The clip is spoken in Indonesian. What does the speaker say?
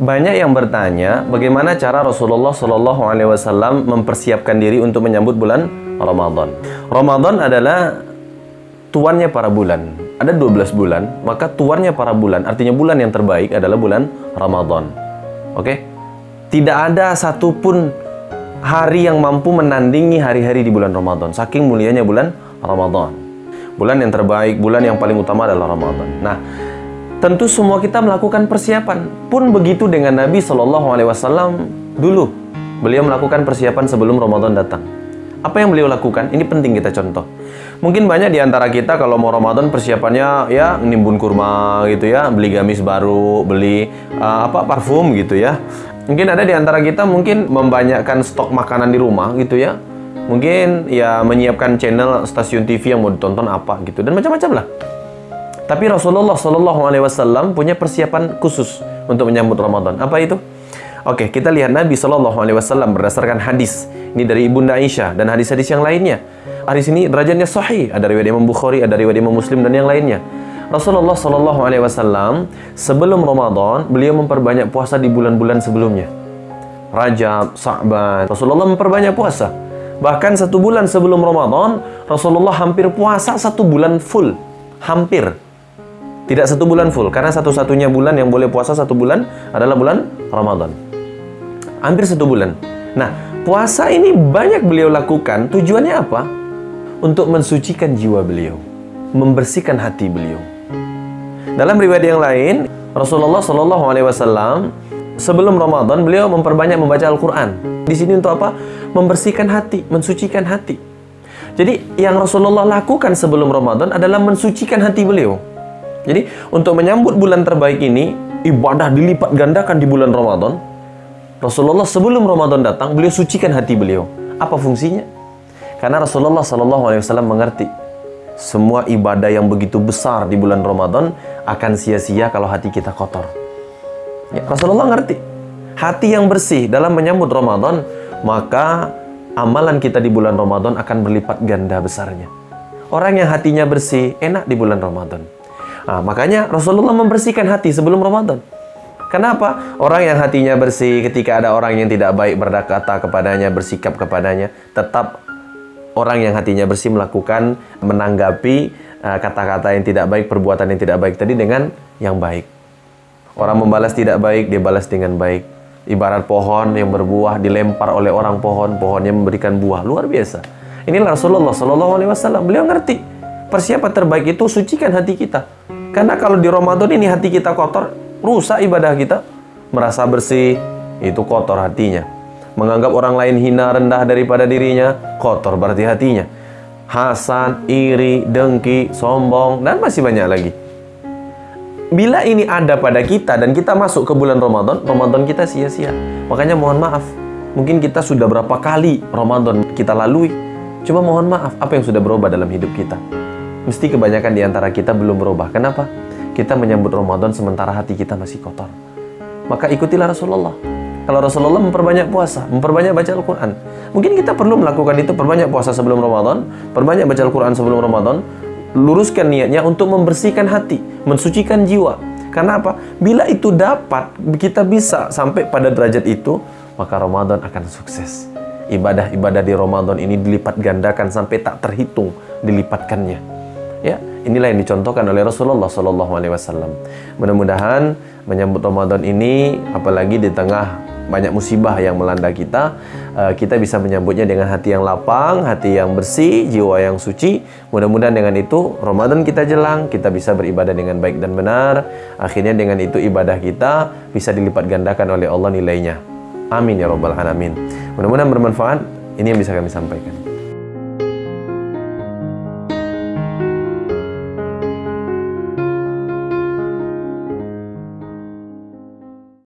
Banyak yang bertanya bagaimana cara Rasulullah Shallallahu Alaihi Wasallam mempersiapkan diri untuk menyambut bulan Ramadan. Ramadan adalah tuannya para bulan. Ada 12 bulan, maka tuannya para bulan, artinya bulan yang terbaik adalah bulan Ramadan. Oke? Tidak ada satupun hari yang mampu menandingi hari-hari di bulan Ramadan. Saking mulianya bulan Ramadan. Bulan yang terbaik, bulan yang paling utama adalah Ramadan. Nah, Tentu semua kita melakukan persiapan. Pun begitu dengan Nabi Shallallahu Alaihi Wasallam dulu. Beliau melakukan persiapan sebelum Ramadan datang. Apa yang beliau lakukan? Ini penting kita contoh. Mungkin banyak di antara kita kalau mau Ramadan persiapannya ya nimbun kurma gitu ya, beli gamis baru, beli uh, apa parfum gitu ya. Mungkin ada di antara kita mungkin membanyakkan stok makanan di rumah gitu ya. Mungkin ya menyiapkan channel stasiun TV yang mau ditonton apa gitu dan macam-macam lah. Tapi Rasulullah Shallallahu Alaihi Wasallam punya persiapan khusus untuk menyambut Ramadan. Apa itu? Oke, kita lihat Nabi Shallallahu Alaihi Wasallam berdasarkan hadis ini dari ibunda Aisyah dan hadis-hadis yang lainnya. Hadis ini derajatnya sahih. Ada riwayat Imam Bukhari, ada riwayat Imam Muslim dan yang lainnya. Rasulullah Shallallahu Alaihi Wasallam sebelum Ramadan beliau memperbanyak puasa di bulan-bulan sebelumnya. Rajab, Sa'ban. Rasulullah memperbanyak puasa. Bahkan satu bulan sebelum Ramadan, Rasulullah hampir puasa satu bulan full. Hampir. Tidak satu bulan full, karena satu-satunya bulan yang boleh puasa satu bulan adalah bulan Ramadan. Hampir satu bulan. Nah, puasa ini banyak beliau lakukan. Tujuannya apa? Untuk mensucikan jiwa beliau. Membersihkan hati beliau. Dalam riwayat yang lain, Rasulullah Shallallahu Alaihi Wasallam sebelum Ramadan beliau memperbanyak membaca Al-Quran. Di sini untuk apa? Membersihkan hati, mensucikan hati. Jadi yang Rasulullah lakukan sebelum Ramadan adalah mensucikan hati beliau. Jadi untuk menyambut bulan terbaik ini, ibadah dilipat gandakan di bulan Ramadan. Rasulullah sebelum Ramadan datang, beliau sucikan hati beliau. Apa fungsinya? Karena Rasulullah Shallallahu Alaihi Wasallam mengerti semua ibadah yang begitu besar di bulan Ramadan akan sia-sia kalau hati kita kotor. Ya, Rasulullah ngerti. Hati yang bersih dalam menyambut Ramadan, maka amalan kita di bulan Ramadan akan berlipat ganda besarnya. Orang yang hatinya bersih, enak di bulan Ramadan. Nah, makanya Rasulullah membersihkan hati sebelum Ramadan. Kenapa? Orang yang hatinya bersih ketika ada orang yang tidak baik berkata kepadanya, bersikap kepadanya, tetap orang yang hatinya bersih melakukan menanggapi uh, kata-kata uh, yang tidak baik, perbuatan yang tidak baik tadi dengan yang baik. Orang membalas tidak baik, dia balas dengan baik. Ibarat pohon yang berbuah dilempar oleh orang pohon, pohonnya memberikan buah luar biasa. Inilah Rasulullah Shallallahu Alaihi. Beliau ngerti persiapan terbaik itu sucikan hati kita. Karena kalau di Ramadan ini hati kita kotor, rusak ibadah kita. Merasa bersih, itu kotor hatinya. Menganggap orang lain hina rendah daripada dirinya, kotor berarti hatinya. Hasan, iri, dengki, sombong, dan masih banyak lagi. Bila ini ada pada kita dan kita masuk ke bulan Ramadan, Ramadan kita sia-sia. Makanya mohon maaf, mungkin kita sudah berapa kali Ramadan kita lalui. Cuma mohon maaf, apa yang sudah berubah dalam hidup kita? Mesti kebanyakan di antara kita belum berubah. Kenapa? Kita menyambut Ramadan sementara hati kita masih kotor. Maka ikutilah Rasulullah. Kalau Rasulullah memperbanyak puasa, memperbanyak baca Al-Quran. Mungkin kita perlu melakukan itu, perbanyak puasa sebelum Ramadan, perbanyak baca Al-Quran sebelum Ramadan, luruskan niatnya untuk membersihkan hati, mensucikan jiwa. Karena apa? Bila itu dapat, kita bisa sampai pada derajat itu, maka Ramadan akan sukses. Ibadah-ibadah di Ramadan ini dilipat gandakan sampai tak terhitung dilipatkannya. Ya, inilah yang dicontohkan oleh Rasulullah Shallallahu Alaihi Wasallam. Mudah-mudahan menyambut Ramadan ini, apalagi di tengah banyak musibah yang melanda kita, uh, kita bisa menyambutnya dengan hati yang lapang, hati yang bersih, jiwa yang suci. Mudah-mudahan dengan itu Ramadan kita jelang, kita bisa beribadah dengan baik dan benar. Akhirnya dengan itu ibadah kita bisa dilipat gandakan oleh Allah nilainya. Amin ya robbal alamin. Mudah-mudahan bermanfaat. Ini yang bisa kami sampaikan.